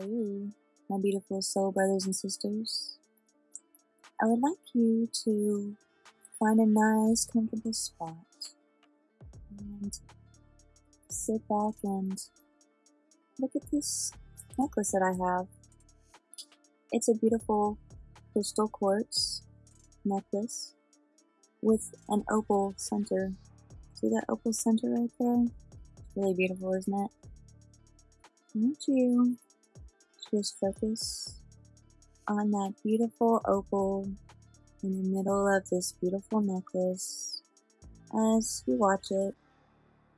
Hello, my beautiful soul brothers and sisters. I would like you to find a nice, comfortable spot and sit back and look at this necklace that I have. It's a beautiful crystal quartz necklace with an opal center. See that opal center right there? It's really beautiful, isn't it? I want you just focus on that beautiful opal in the middle of this beautiful necklace as you watch it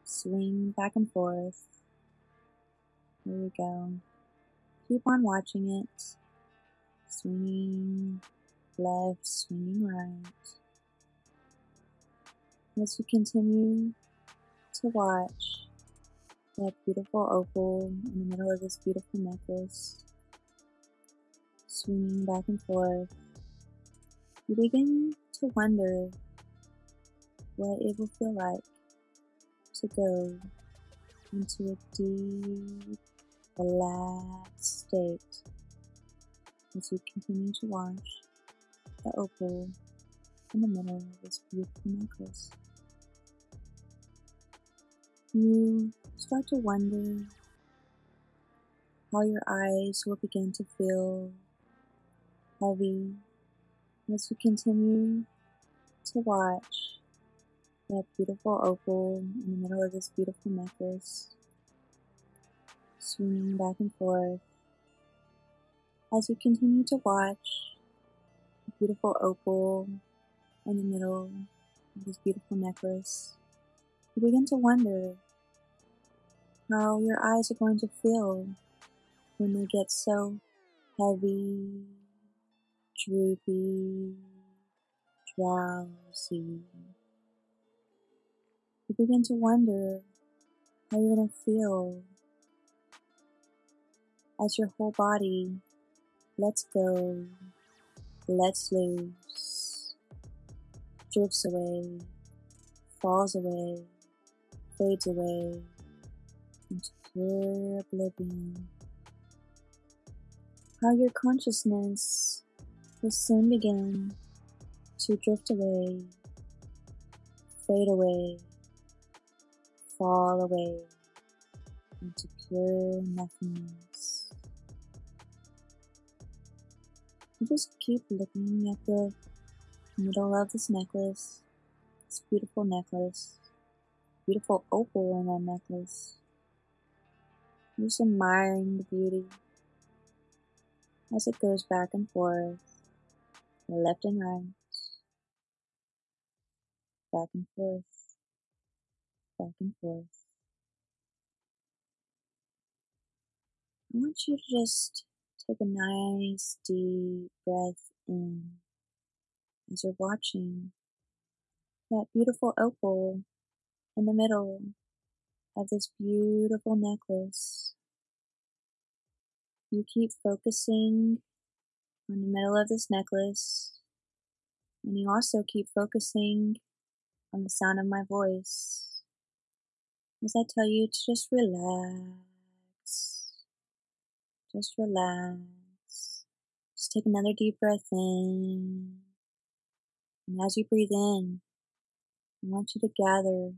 swing back and forth. There we go. Keep on watching it. Swinging left, swinging right. As you continue to watch that beautiful opal in the middle of this beautiful necklace, swinging back and forth, you begin to wonder what it will feel like to go into a deep, relaxed state as you continue to watch the opal in the middle of this beautiful necklace. You start to wonder how your eyes will begin to feel heavy as you continue to watch that beautiful opal in the middle of this beautiful necklace swinging back and forth. As you continue to watch the beautiful opal in the middle of this beautiful necklace you begin to wonder how your eyes are going to feel when they get so heavy, droopy, drowsy. You begin to wonder how you're going to feel as your whole body lets go, lets loose, drifts away, falls away, fades away into pure oblivion. How your consciousness will soon begin to drift away, fade away, fall away into pure nothingness. You just keep looking at the middle of this necklace, this beautiful necklace, beautiful opal in that necklace. Just admiring the beauty as it goes back and forth, left and right, back and forth, back and forth. I want you to just take a nice deep breath in as you're watching that beautiful opal in the middle of this beautiful necklace. You keep focusing on the middle of this necklace, and you also keep focusing on the sound of my voice as I tell you to just relax. Just relax. Just take another deep breath in. And as you breathe in, I want you to gather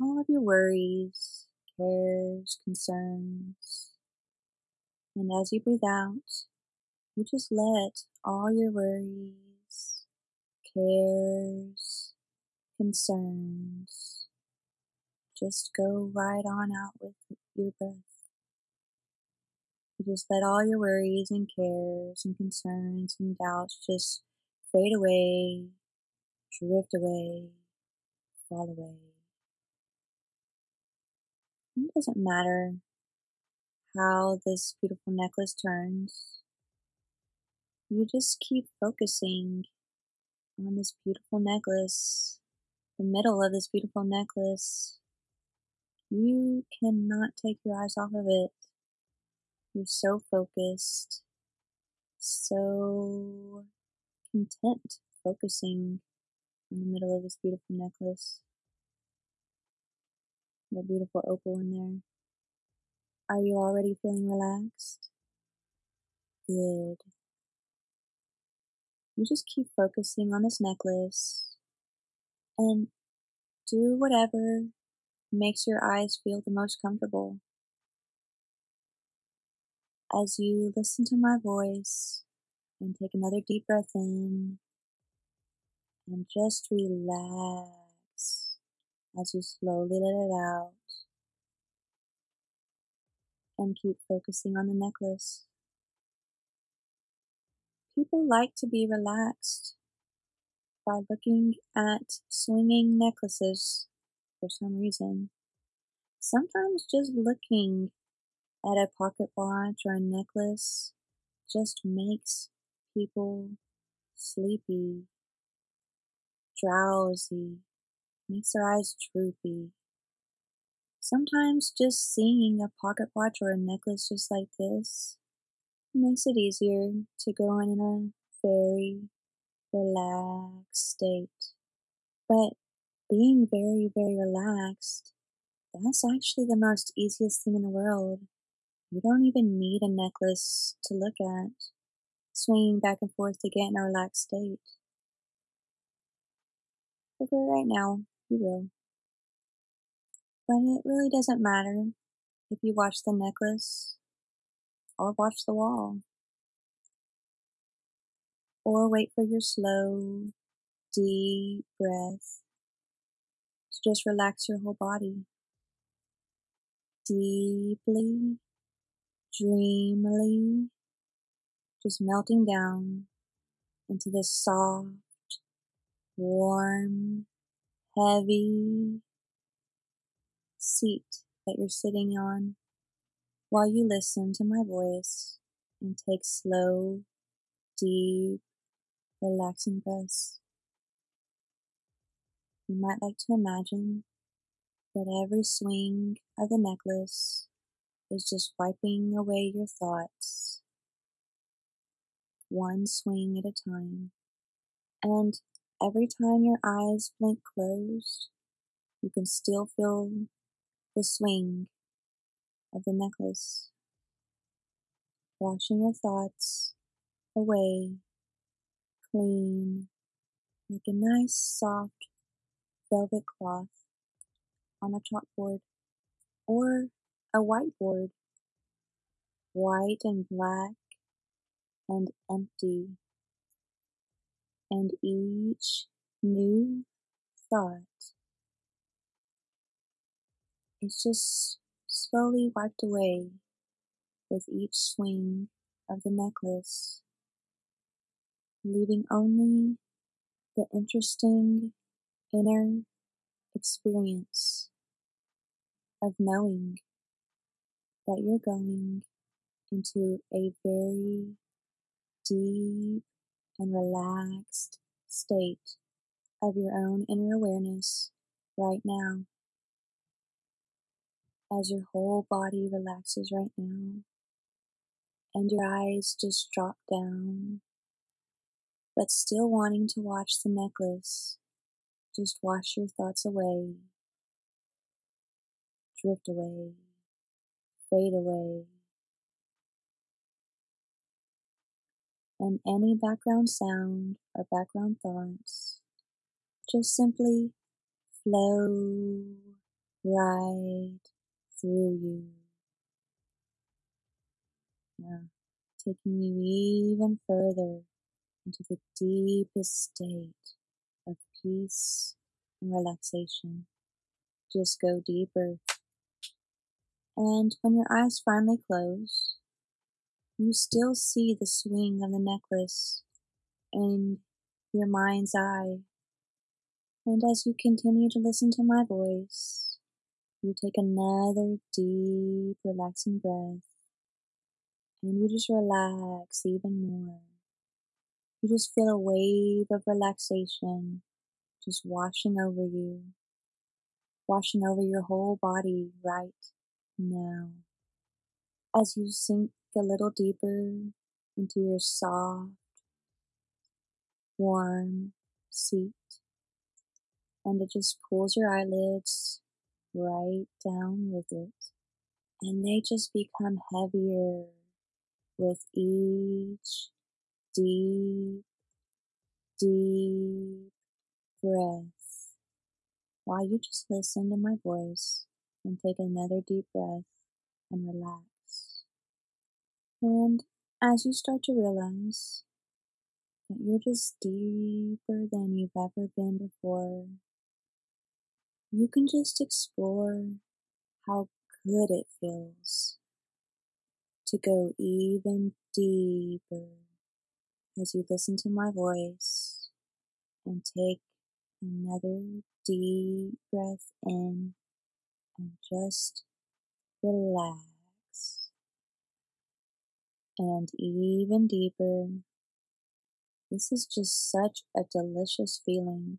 all of your worries, cares, concerns. And as you breathe out, you just let all your worries, cares, concerns just go right on out with your breath. You just let all your worries and cares and concerns and doubts just fade away, drift away, fall away. It doesn't matter how this beautiful necklace turns. You just keep focusing on this beautiful necklace, the middle of this beautiful necklace. You cannot take your eyes off of it. You're so focused, so content focusing on the middle of this beautiful necklace. The beautiful opal in there. Are you already feeling relaxed? Good. You just keep focusing on this necklace and do whatever makes your eyes feel the most comfortable. As you listen to my voice and take another deep breath in and just relax as you slowly let it out and keep focusing on the necklace. People like to be relaxed by looking at swinging necklaces for some reason. Sometimes just looking at a pocket watch or a necklace just makes people sleepy, drowsy, makes their eyes droopy. Sometimes just seeing a pocket watch or a necklace just like this makes it easier to go in a very relaxed state. But being very, very relaxed, that's actually the most easiest thing in the world. You don't even need a necklace to look at, swinging back and forth to get in a relaxed state. But for right now, you will. But it really doesn't matter if you watch the necklace or watch the wall. Or wait for your slow, deep breath to just relax your whole body. Deeply, dreamily, just melting down into this soft, warm, heavy seat that you're sitting on while you listen to my voice and take slow, deep, relaxing breaths. You might like to imagine that every swing of the necklace is just wiping away your thoughts, one swing at a time. And every time your eyes blink closed, you can still feel the swing of the necklace, washing your thoughts away clean, like a nice soft velvet cloth on a chalkboard or a whiteboard, white and black and empty. And each new thought is just slowly wiped away with each swing of the necklace, leaving only the interesting inner experience of knowing that you're going into a very deep and relaxed state of your own inner awareness right now. As your whole body relaxes right now and your eyes just drop down, but still wanting to watch the necklace, just wash your thoughts away, drift away, fade away. And any background sound or background thoughts just simply flow right through you. Now, taking you even further into the deepest state of peace and relaxation. Just go deeper. And when your eyes finally close, you still see the swing of the necklace in your mind's eye. And as you continue to listen to my voice, you take another deep, relaxing breath and you just relax even more. You just feel a wave of relaxation just washing over you, washing over your whole body right now. As you sink a little deeper into your soft, warm seat, and it just pulls your eyelids right down with it, and they just become heavier with each deep, deep breath. While you just listen to my voice and take another deep breath and relax. And as you start to realize that you're just deeper than you've ever been before, you can just explore how good it feels to go even deeper as you listen to my voice and take another deep breath in and just relax. And even deeper. This is just such a delicious feeling.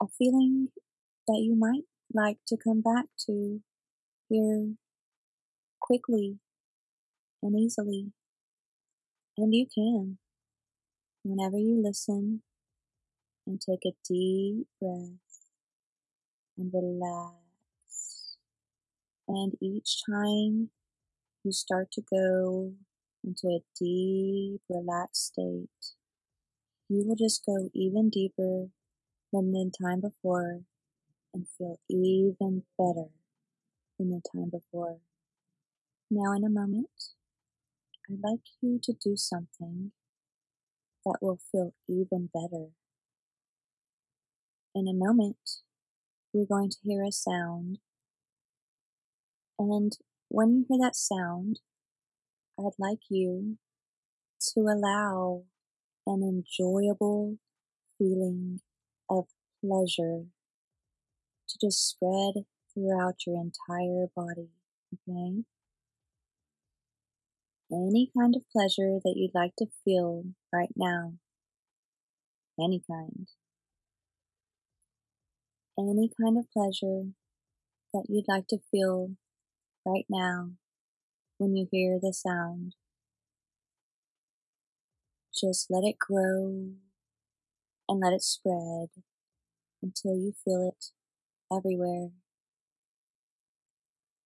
A feeling that you might like to come back to here quickly and easily. And you can whenever you listen and take a deep breath and relax. And each time you start to go into a deep, relaxed state, you will just go even deeper than the time before and feel even better than the time before. Now, in a moment, I'd like you to do something that will feel even better. In a moment, you're going to hear a sound, and when you hear that sound, I'd like you to allow an enjoyable feeling of pleasure to just spread throughout your entire body, okay? Any kind of pleasure that you'd like to feel right now. Any kind. Any kind of pleasure that you'd like to feel right now when you hear the sound. Just let it grow and let it spread until you feel it everywhere,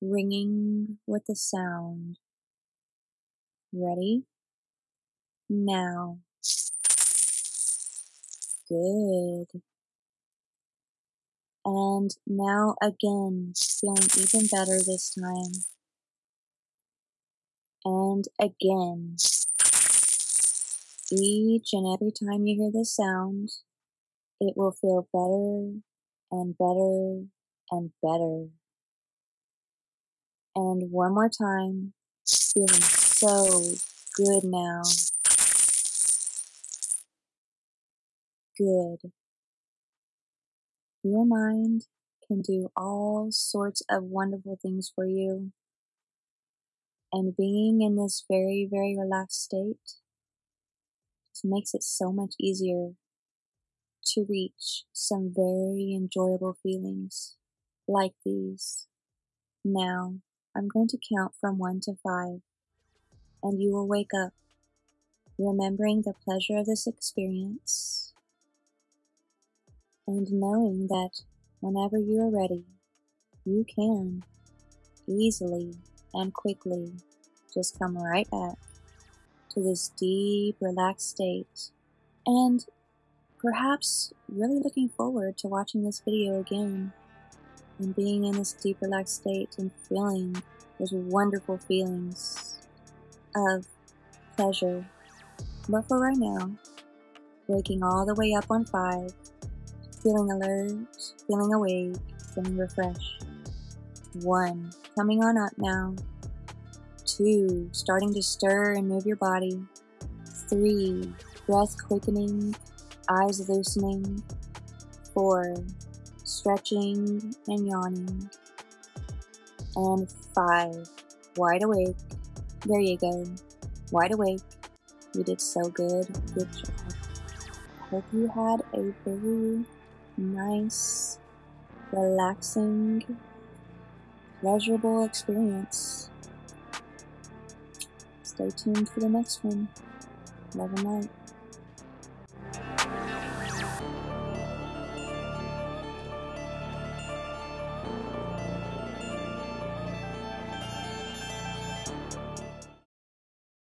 ringing with the sound. Ready? Now. Good. And now again, feeling even better this time. And again. Each and every time you hear this sound, it will feel better and better and better. And one more time, feeling so good now. Good. Your mind can do all sorts of wonderful things for you. And being in this very, very relaxed state just makes it so much easier to reach some very enjoyable feelings like these. Now, I'm going to count from one to five, and you will wake up remembering the pleasure of this experience and knowing that whenever you are ready, you can easily and quickly just come right back to this deep, relaxed state. And perhaps really looking forward to watching this video again and being in this deep, relaxed state and feeling those wonderful feelings of pleasure. But for right now, waking all the way up on five, feeling alert, feeling awake, feeling refreshed. One, coming on up now. Two, starting to stir and move your body. Three, breath quickening, eyes loosening. Four, stretching and yawning. And five, wide awake. There you go. Wide awake. You did so good. Good job. Hope you had a very nice, relaxing, pleasurable experience. Stay tuned for the next one. Love and light.